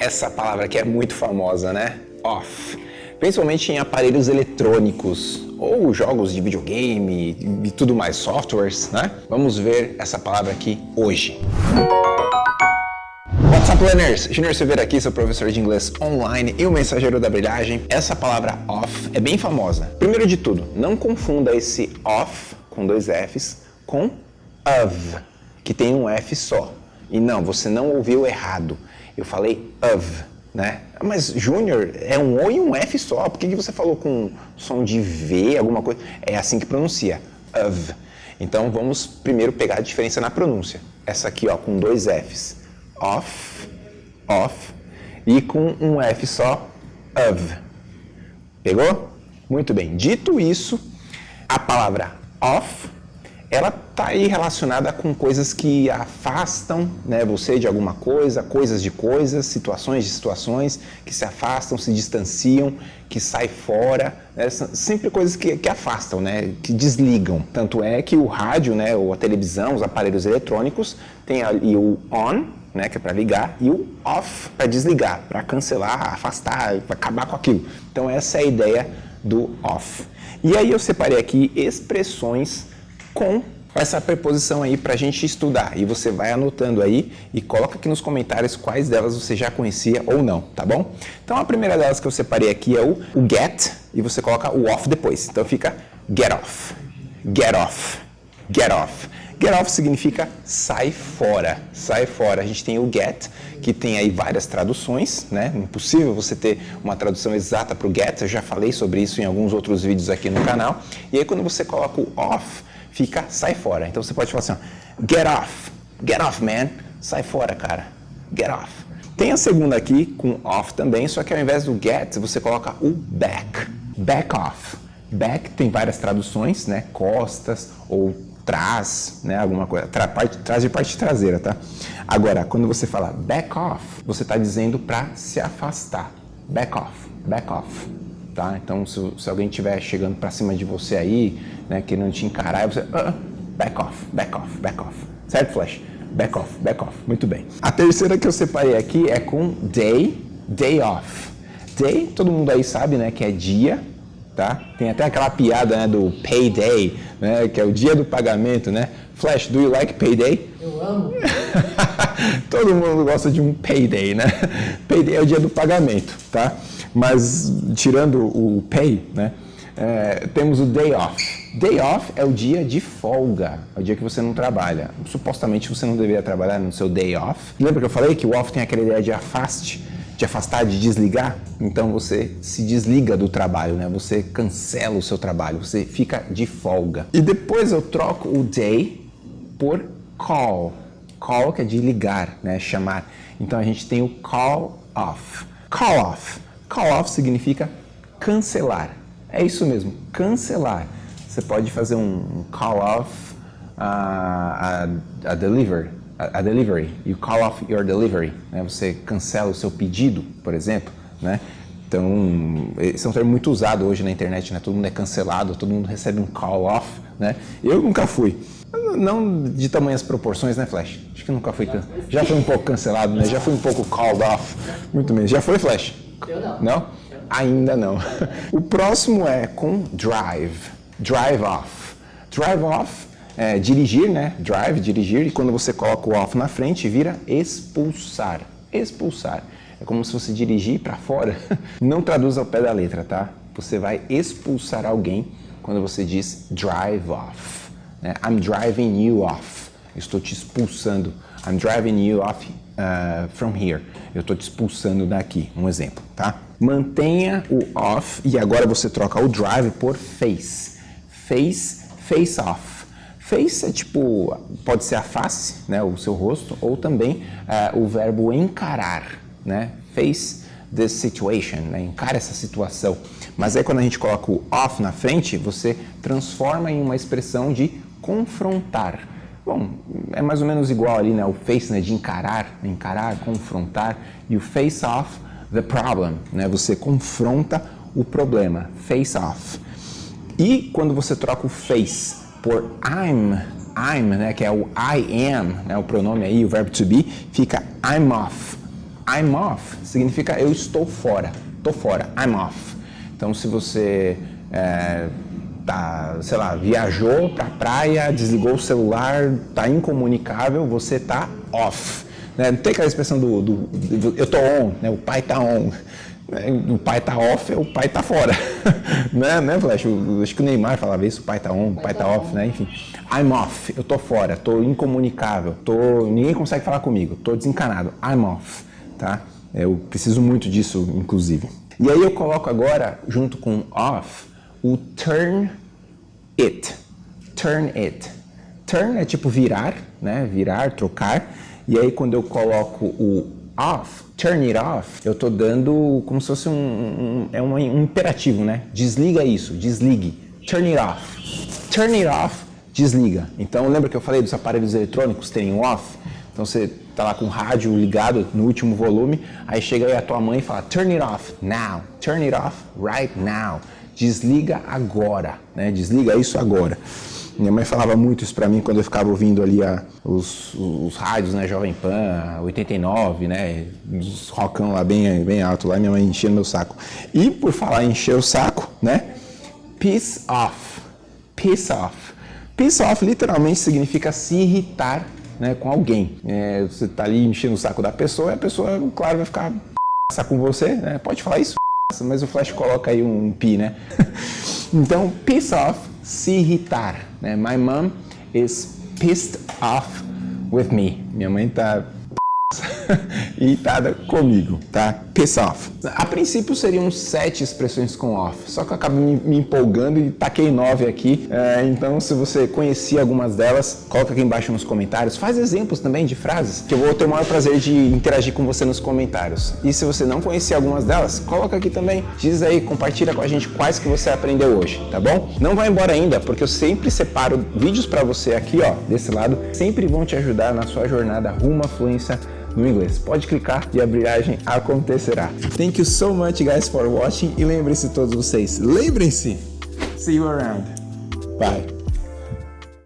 Essa palavra aqui é muito famosa, né? Off. Principalmente em aparelhos eletrônicos ou jogos de videogame e tudo mais, softwares, né? Vamos ver essa palavra aqui hoje. What's up, learners? Junior Silveira aqui, seu professor de inglês online e o mensageiro da brilhagem. Essa palavra off é bem famosa. Primeiro de tudo, não confunda esse off com dois Fs com of, que tem um F só. E não, você não ouviu errado. Eu falei of, né? Mas Júnior é um O e um F só. Por que, que você falou com som de V, alguma coisa? É assim que pronuncia, of. Então vamos primeiro pegar a diferença na pronúncia. Essa aqui, ó, com dois Fs. Off, off. E com um F só, of. Pegou? Muito bem. Dito isso, a palavra off ela está aí relacionada com coisas que afastam né, você de alguma coisa, coisas de coisas, situações de situações que se afastam, se distanciam, que saem fora, né, sempre coisas que, que, afastam, né, que desligam. Tanto é que o rádio, né, ou a televisão, os aparelhos eletrônicos, tem ali o on, né, que é para ligar, e o off para desligar, para cancelar, afastar, acabar com aquilo. Então essa é a ideia do off. E aí eu separei aqui expressões com essa preposição aí para a gente estudar. E você vai anotando aí e coloca aqui nos comentários quais delas você já conhecia ou não, tá bom? Então a primeira delas que eu separei aqui é o, o get e você coloca o off depois. Então fica get off, get off, get off. Get off significa sai fora, sai fora. A gente tem o get, que tem aí várias traduções, né? Impossível você ter uma tradução exata para o get, eu já falei sobre isso em alguns outros vídeos aqui no canal. E aí quando você coloca o off, fica sai fora. Então você pode falar assim, ó, get off, get off man, sai fora cara, get off. Tem a segunda aqui com off também, só que ao invés do get, você coloca o back, back off. Back tem várias traduções, né, costas ou trás, né, alguma coisa, tra, parte, trás de parte traseira, tá? Agora, quando você fala back off, você está dizendo para se afastar, back off, back off, tá? Então, se, se alguém estiver chegando para cima de você aí, né, querendo te encarar, você, uh, back off, back off, back off, certo, Flash? Back off, back off, muito bem. A terceira que eu separei aqui é com day, day off. Day, todo mundo aí sabe, né, que é dia, tá? Tem até aquela piada, né, do payday, né, que é o dia do pagamento, né? Flash, do you like payday? Eu amo. todo mundo gosta de um payday, né? Payday é o dia do pagamento, tá? Mas tirando o pay, né, é, temos o day off. Day off é o dia de folga, é o dia que você não trabalha. Supostamente você não deveria trabalhar no seu day off. Lembra que eu falei que o off tem aquela ideia de afaste, de afastar, de desligar? Então você se desliga do trabalho, né? Você cancela o seu trabalho, você fica de folga. E depois eu troco o day por call. Call que é de ligar, né? Chamar. Então a gente tem o call off. Call off Call off significa cancelar. É isso mesmo, cancelar. Você pode fazer um call off a, a, a deliver, a, a, delivery. You call off your delivery. Né? Você cancela o seu pedido, por exemplo. Né? Então, esse é um termo muito usado hoje na internet, né? Todo mundo é cancelado, todo mundo recebe um call off, né? Eu nunca fui. Não de tamanhas proporções, né, Flash? Acho que nunca fui. Já foi um pouco cancelado, né? Já foi um pouco called off. Muito mesmo. Já foi, Flash? Eu não. Não? Ainda não. O próximo é com drive. Drive off. Drive off é dirigir, né? Drive, dirigir. E quando você coloca o off na frente, vira expulsar. Expulsar. É como se você dirigir para fora. Não traduz ao pé da letra, tá? Você vai expulsar alguém quando você diz drive off. Né? I'm driving you off. Estou te expulsando. I'm driving you off uh, from here. Eu estou te expulsando daqui, um exemplo, tá? Mantenha o off e agora você troca o drive por face. Face, face off. Face é tipo, pode ser a face, né, o seu rosto, ou também uh, o verbo encarar, né? Face this situation, né? encara essa situação. Mas aí quando a gente coloca o off na frente, você transforma em uma expressão de confrontar. Bom, é mais ou menos igual ali, né? O face, né? De encarar, encarar, confrontar. E o face off, the problem, né? Você confronta o problema, face off. E quando você troca o face por I'm, I'm, né? Que é o I am, né? O pronome aí, o verbo to be, fica I'm off. I'm off significa eu estou fora, tô fora, I'm off. Então se você é, tá, sei lá, viajou pra praia, desligou o celular, tá incomunicável, você tá off. Né? Não tem aquela expressão do, do, do, eu tô on, né? o pai tá on. O pai tá off, o pai tá fora. né, né, Flash? Acho que o Neymar falava isso, o pai tá on, o pai tá off, né? Enfim. I'm off, eu tô fora, tô incomunicável, tô, ninguém consegue falar comigo, tô desencanado. I'm off, tá? Eu preciso muito disso, inclusive. E aí eu coloco agora, junto com off, o turn it. Turn it. Turn é tipo virar, né? Virar, trocar. E aí quando eu coloco o off, turn it off, eu tô dando como se fosse um, um é um, um, imperativo, né? Desliga isso, desligue. Turn it off. Turn it off, desliga. Então lembra que eu falei dos aparelhos eletrônicos terem off? Então você tá lá com o rádio ligado no último volume, aí chega aí a tua mãe e fala turn it off now, turn it off right now. Desliga agora, né? Desliga isso agora. Minha mãe falava muito isso para mim quando eu ficava ouvindo ali a, os, os, rádios, né, Jovem Pan, 89, né, os rockão lá bem, bem alto lá, minha mãe enchia meu saco. E por falar em encher o saco, né, peace off, peace off. Peace off literalmente significa se irritar né, com alguém. É, você tá ali enchendo o saco da pessoa e a pessoa, claro, vai ficar com você, né, pode falar isso, mas o Flash coloca aí um pi, né. então, peace off se irritar. Né? My mom is pissed off with me. Minha mãe tá irritada comigo, tá? Piss off. A princípio seriam sete expressões com off, só que eu acabei me, empolgando e taquei nove aqui. É, então, se você conhecia algumas delas, coloca aqui embaixo nos comentários. Faz exemplos também de frases, que eu vou ter o maior prazer de interagir com você nos comentários. E se você não conhecia algumas delas, coloca aqui também. Diz aí, compartilha com a gente quais que você aprendeu hoje, tá bom? Não vai embora ainda, porque eu sempre separo vídeos para você aqui, ó, desse lado, sempre vão te ajudar na sua jornada rumo à fluência no inglês. Pode clicar e a brilhagem acontecerá. Thank you so much guys for watching e lembrem-se todos vocês, lembrem-se, see you around. Bye.